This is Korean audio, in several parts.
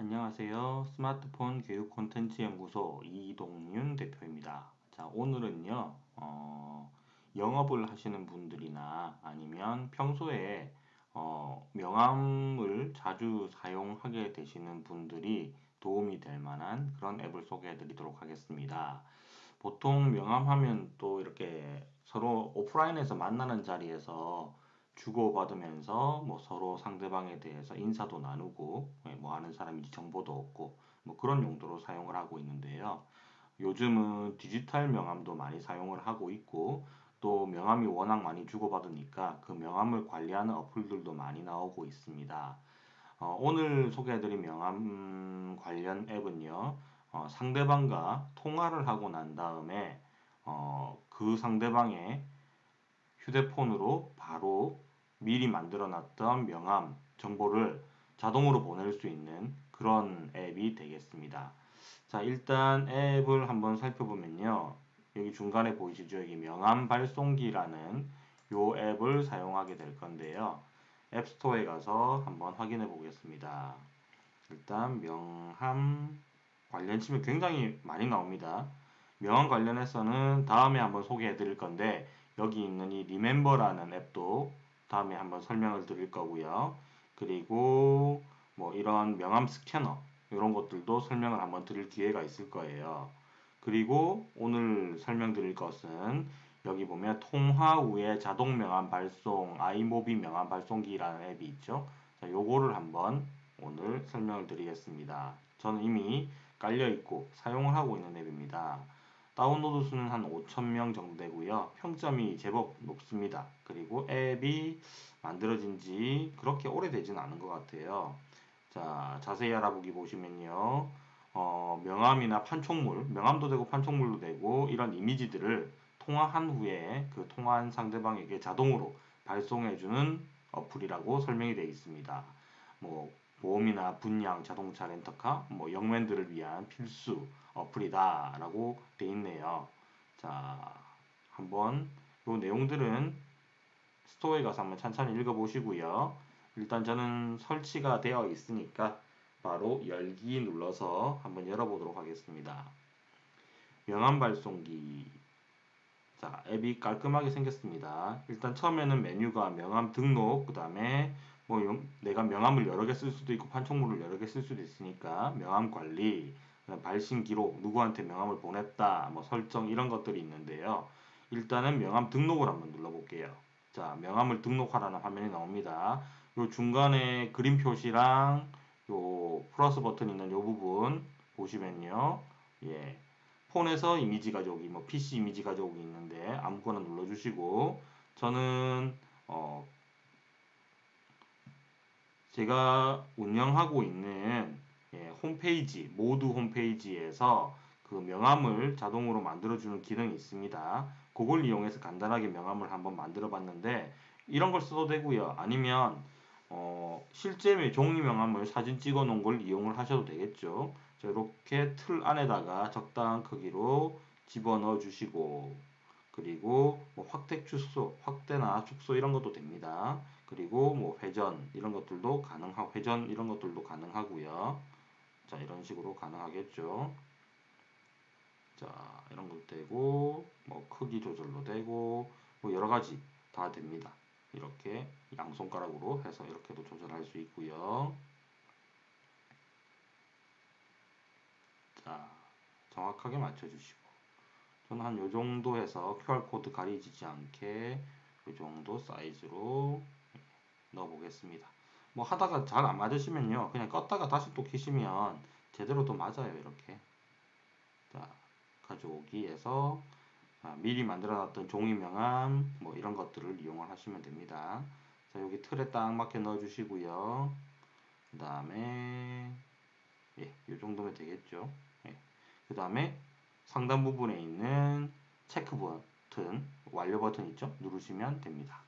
안녕하세요. 스마트폰 교육 콘텐츠 연구소 이동윤 대표입니다. 자, 오늘은요, 어, 영업을 하시는 분들이나 아니면 평소에 어, 명함을 자주 사용하게 되시는 분들이 도움이 될 만한 그런 앱을 소개해 드리도록 하겠습니다. 보통 명함하면 또 이렇게 서로 오프라인에서 만나는 자리에서 주고받으면서 뭐 서로 상대방에 대해서 인사도 나누고 예, 뭐 아는 사람인지 정보도 얻고 뭐 그런 용도로 사용을 하고 있는데요. 요즘은 디지털 명함도 많이 사용을 하고 있고 또 명함이 워낙 많이 주고받으니까 그 명함을 관리하는 어플들도 많이 나오고 있습니다. 어, 오늘 소개해드린 명함 관련 앱은요, 어, 상대방과 통화를 하고 난 다음에 어, 그 상대방의 휴대폰으로 바로 미리 만들어 놨던 명함 정보를 자동으로 보낼 수 있는 그런 앱이 되겠습니다. 자, 일단 앱을 한번 살펴보면요. 여기 중간에 보이시죠? 여기 명함 발송기라는 요 앱을 사용하게 될 건데요. 앱스토어에 가서 한번 확인해 보겠습니다. 일단 명함 관련 치면 굉장히 많이 나옵니다. 명함 관련해서는 다음에 한번 소개해 드릴 건데 여기 있는 이 리멤버라는 앱도 다음에 한번 설명을 드릴 거고요. 그리고 뭐 이런 명함 스캐너 이런 것들도 설명을 한번 드릴 기회가 있을 거예요. 그리고 오늘 설명드릴 것은 여기 보면 통화 후에 자동 명함 발송 아이모비 명함 발송기라는 앱이 있죠. 자, 요거를 한번 오늘 설명을 드리겠습니다. 저는 이미 깔려 있고 사용을 하고 있는 앱입니다. 다운로드 수는 한 5,000명 정도 되고요. 평점이 제법 높습니다. 그리고 앱이 만들어진 지 그렇게 오래되진 않은 것 같아요. 자, 자세히 알아보기 보시면요. 어, 명함이나 판촉물, 명함도 되고 판촉물도 되고 이런 이미지들을 통화한 후에 그 통화한 상대방에게 자동으로 발송해주는 어플이라고 설명이 되어 있습니다. 뭐 보험이나 분양, 자동차 렌터카, 뭐 영맨들을 위한 필수 어플이다라고 돼 있네요. 자, 한번 이 내용들은 스토어에 가서 한번 찬찬히 읽어보시고요. 일단 저는 설치가 되어 있으니까 바로 열기 눌러서 한번 열어보도록 하겠습니다. 명함 발송기 자 앱이 깔끔하게 생겼습니다. 일단 처음에는 메뉴가 명함 등록 그 다음에 뭐 내가 명함을 여러 개 쓸 수도 있고 판촉물을 여러 개 쓸 수도 있으니까 명함 관리, 발신 기록, 누구한테 명함을 보냈다, 뭐 설정 이런 것들이 있는데요. 일단은 명함 등록을 한번 눌러볼게요. 자, 명함을 등록하라는 화면이 나옵니다. 요 중간에 그림 표시랑 요 플러스 버튼 있는 요 부분 보시면요. 예. 폰에서 이미지 가져오기, 뭐 PC 이미지 가져오기 있는데 아무거나 눌러주시고 저는 어 제가 운영하고 있는 예, 홈페이지, 모두 홈페이지에서 그 명함을 자동으로 만들어주는 기능이 있습니다. 그걸 이용해서 간단하게 명함을 한번 만들어 봤는데 이런 걸 써도 되고요. 아니면 어, 실제 종이 명함을 사진 찍어 놓은 걸 이용을 하셔도 되겠죠. 자, 이렇게 틀 안에다가 적당한 크기로 집어넣어 주시고 그리고 뭐 확대 축소, 확대나 축소 이런 것도 됩니다. 그리고 뭐 회전 이런 것들도 가능하고 회전 이런 것들도 가능하고요. 자 이런 식으로 가능하겠죠. 자 이런 것도 되고 뭐 크기 조절도 되고 뭐 여러 가지 다 됩니다. 이렇게 양손가락으로 해서 이렇게도 조절할 수 있고요. 자 정확하게 맞춰주시고 저는 한 요 정도 해서 QR코드 가리지지 않게 이 정도 사이즈로 넣어 보겠습니다. 뭐 하다가 잘 안 맞으시면요. 그냥 껐다가 다시 또 키시면 제대로 또 맞아요. 이렇게. 자, 가져오기에서 아, 미리 만들어 놨던 종이 명함 뭐 이런 것들을 이용을 하시면 됩니다. 자, 여기 틀에 딱 맞게 넣어 주시고요. 그 다음에 예, 이 정도면 되겠죠. 예. 그 다음에 상단 부분에 있는 체크 버튼, 완료 버튼 있죠? 누르시면 됩니다.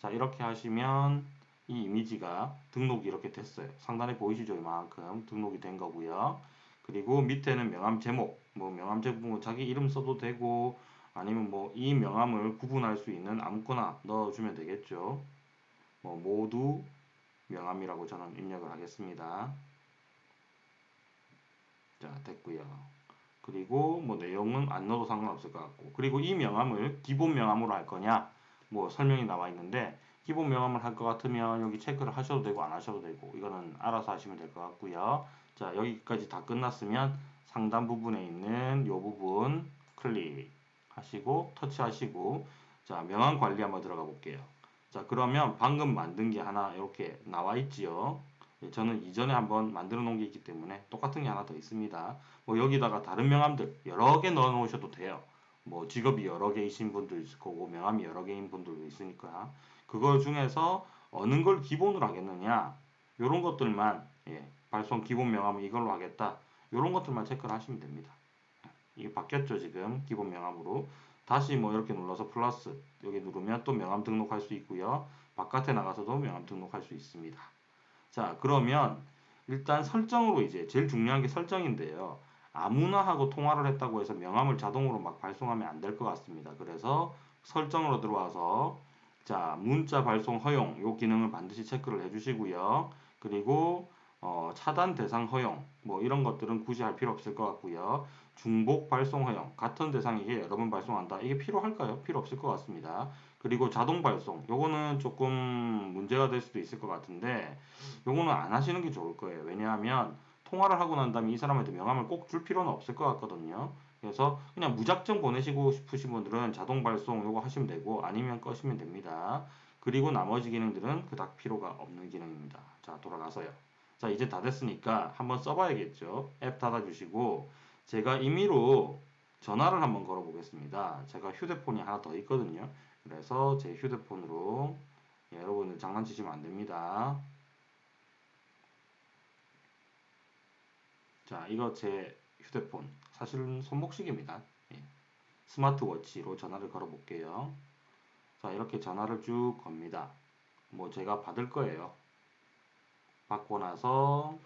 자, 이렇게 하시면 이 이미지가 등록이 이렇게 됐어요. 상단에 보이시죠? 이만큼 등록이 된 거고요. 그리고 밑에는 명함 제목, 뭐 명함 제목 자기 이름 써도 되고 아니면 뭐 이 명함을 구분할 수 있는 아무거나 넣어주면 되겠죠. 뭐 모두 명함이라고 저는 입력을 하겠습니다. 자, 됐고요. 그리고 뭐 내용은 안 넣어도 상관없을 것 같고. 그리고 이 명함을 기본 명함으로 할 거냐? 뭐 설명이 나와 있는데 기본 명함을 할 것 같으면 여기 체크를 하셔도 되고 안 하셔도 되고 이거는 알아서 하시면 될 것 같고요. 자, 여기까지 다 끝났으면 상단 부분에 있는 이 부분 클릭하시고 터치하시고 자, 명함 관리 한번 들어가 볼게요. 자, 그러면 방금 만든 게 하나 이렇게 나와 있지요. 예, 저는 이전에 한번 만들어 놓은 게 있기 때문에 똑같은 게 하나 더 있습니다. 뭐 여기다가 다른 명함들 여러 개 넣어 놓으셔도 돼요. 뭐 직업이 여러 개이신 분도 있을 거고 명함이 여러 개인 분들도 있으니까 그거 중에서 어느 걸 기본으로 하겠느냐 이런 것들만 예, 발송 기본 명함은 이걸로 하겠다 이런 것들만 체크를 하시면 됩니다. 이게 바뀌었죠 지금 기본 명함으로 다시 뭐 이렇게 눌러서 플러스 여기 누르면 또 명함 등록할 수 있고요 바깥에 나가서도 명함 등록할 수 있습니다. 자, 그러면 일단 설정으로 이제 제일 중요한 게 설정인데요. 아무나 하고 통화를 했다고 해서 명함을 자동으로 막 발송하면 안 될 것 같습니다. 그래서 설정으로 들어와서 자, 문자 발송 허용 요 기능을 반드시 체크를 해 주시고요. 그리고 어, 차단 대상 허용 뭐 이런 것들은 굳이 할 필요 없을 것 같고요. 중복 발송 허용 같은 대상에게 여러 번 발송한다. 이게 필요할까요? 필요 없을 것 같습니다. 그리고 자동 발송 요거는 조금 문제가 될 수도 있을 것 같은데 요거는 안 하시는 게 좋을 거예요. 왜냐하면 통화를 하고 난 다음에 이 사람한테 명함을 꼭 줄 필요는 없을 것 같거든요. 그래서 그냥 무작정 보내시고 싶으신 분들은 자동 발송 요거 하시면 되고 아니면 꺼시면 됩니다. 그리고 나머지 기능들은 그닥 필요가 없는 기능입니다. 자 돌아가서요. 자 이제 다 됐으니까 한번 써봐야겠죠. 앱 닫아주시고 제가 임의로 전화를 한번 걸어 보겠습니다. 제가 휴대폰이 하나 더 있거든요. 그래서 제 휴대폰으로 예, 여러분들 장난치시면 안 됩니다. 자, 이거 제 휴대폰. 사실은 손목시계입니다. 예. 스마트워치로 전화를 걸어 볼게요. 자, 이렇게 전화를 쭉 겁니다. 뭐 제가 받을 거예요. 받고 나서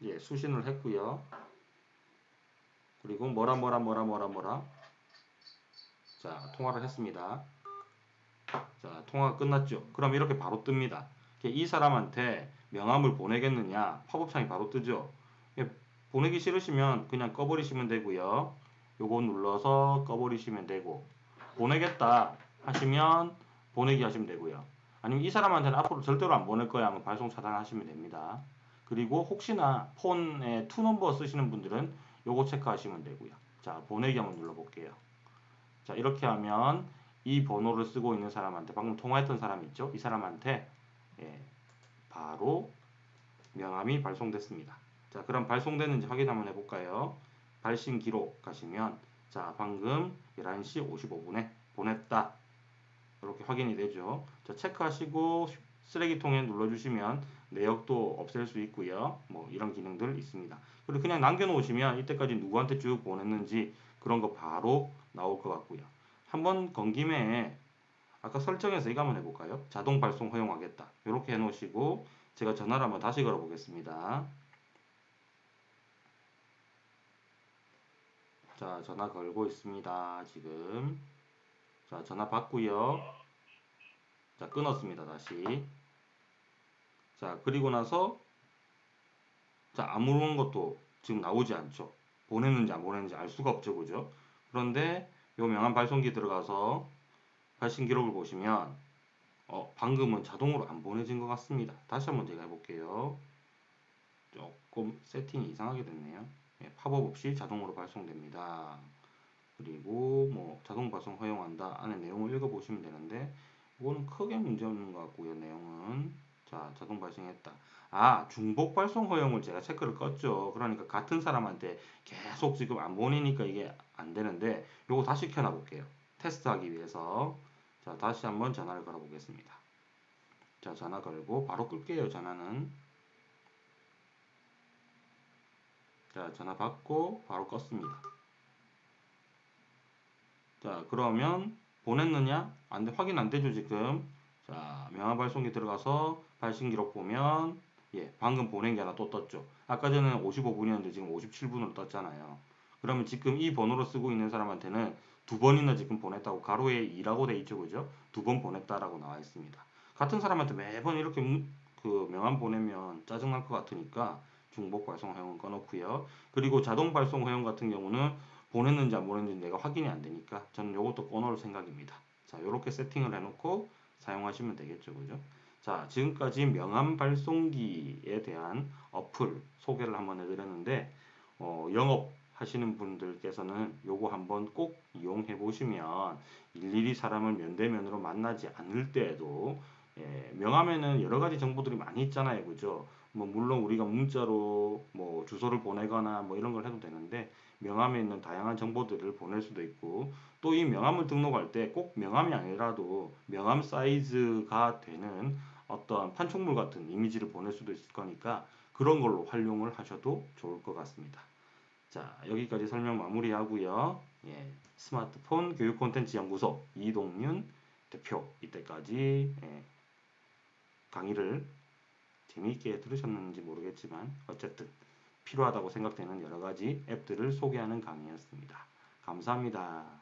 예, 수신을 했고요. 그리고 뭐라 뭐라 뭐라 뭐라 뭐라 자 통화를 했습니다. 자 통화가 끝났죠. 그럼 이렇게 바로 뜹니다. 이 사람한테 명함을 보내겠느냐 팝업창이 바로 뜨죠. 보내기 싫으시면 그냥 꺼버리시면 되고요. 요거 눌러서 꺼버리시면 되고 보내겠다 하시면 보내기 하시면 되고요. 아니면 이 사람한테는 앞으로 절대로 안 보낼 거야 하면 발송 차단하시면 됩니다. 그리고 혹시나 폰에 투넘버 쓰시는 분들은 요거 체크하시면 되고요. 자, 보내기 한번 눌러볼게요. 자, 이렇게 하면 이 번호를 쓰고 있는 사람한테 방금 통화했던 사람 있죠? 이 사람한테 예, 바로 명함이 발송됐습니다. 자, 그럼 발송됐는지 확인 한번 해볼까요? 발신 기록 가시면 자, 방금 11시 55분에 보냈다. 이렇게 확인이 되죠. 자, 체크하시고 쓰레기통에 눌러주시면 내역도 없앨 수 있고요. 뭐 이런 기능들 있습니다. 그리고 그냥 남겨놓으시면 이때까지 누구한테 쭉 보냈는지 그런 거 바로 나올 것 같고요. 한번 건 김에 아까 설정해서 이거 한번 해볼까요? 자동 발송 허용하겠다. 이렇게 해놓으시고 제가 전화를 한번 다시 걸어보겠습니다. 자, 전화 걸고 있습니다. 지금. 자, 전화 받고요. 자, 끊었습니다. 다시. 자, 그리고 나서 자, 아무런 것도 지금 나오지 않죠. 보냈는지 안 보냈는지 알 수가 없죠. 그죠? 그런데 요 명함 발송기 들어가서 발신 기록을 보시면 어, 방금은 자동으로 안 보내진 것 같습니다. 다시 한번 제가 해볼게요. 조금 세팅이 이상하게 됐네요. 예, 팝업 없이 자동으로 발송됩니다. 그리고 뭐 자동 발송 허용한다 안에 내용을 읽어보시면 되는데 이거는 크게 문제 없는 것 같고요. 내용은 자, 자동 발송했다. 아, 중복 발송 허용을 제가 체크를 껐죠. 그러니까 같은 사람한테 계속 지금 안 보내니까 이게 안 되는데 요거 다시 켜놔 볼게요. 테스트하기 위해서. 자, 다시 한번 전화를 걸어 보겠습니다. 자, 전화 걸고 바로 끌게요. 전화는. 자, 전화 받고 바로 껐습니다. 자, 그러면 보냈느냐? 안 돼. 확인 안 되죠, 지금. 자, 명함 발송기 들어가서 발신 기록 보면 예, 방금 보낸 게 하나 또 떴죠. 아까 전에는 55분이었는데 지금 57분으로 떴잖아요. 그러면 지금 이 번호로 쓰고 있는 사람한테는 두 번이나 지금 보냈다고 가로에 2라고 돼 있죠. 그죠? 두 번 보냈다라고 나와 있습니다. 같은 사람한테 매번 이렇게 그 명함 보내면 짜증날 것 같으니까 중복 발송 허용은 꺼놓고요. 그리고 자동 발송 허용 같은 경우는 보냈는지 안 보냈는지 내가 확인이 안 되니까 저는 이것도 꺼놓을 생각입니다. 자, 이렇게 세팅을 해놓고 사용하시면 되겠죠, 그죠? 자, 지금까지 명함 발송기에 대한 어플 소개를 한번 해드렸는데 어, 영업 하시는 분들께서는 요거 한번 꼭 이용해 보시면 일일이 사람을 면대면으로 만나지 않을 때에도 예, 명함에는 여러 가지 정보들이 많이 있잖아요, 그죠? 뭐 물론 우리가 문자로 뭐 주소를 보내거나 뭐 이런 걸 해도 되는데 명함에 있는 다양한 정보들을 보낼 수도 있고 또 이 명함을 등록할 때 꼭 명함이 아니라도 명함 사이즈가 되는 어떤 판촉물 같은 이미지를 보낼 수도 있을 거니까 그런 걸로 활용을 하셔도 좋을 것 같습니다. 자, 여기까지 설명 마무리하고요. 예, 스마트폰 교육 콘텐츠 연구소 이동윤 대표 이때까지 예, 강의를 재미있게 들으셨는지 모르겠지만 어쨌든 필요하다고 생각되는 여러 가지 앱들을 소개하는 강의였습니다. 감사합니다.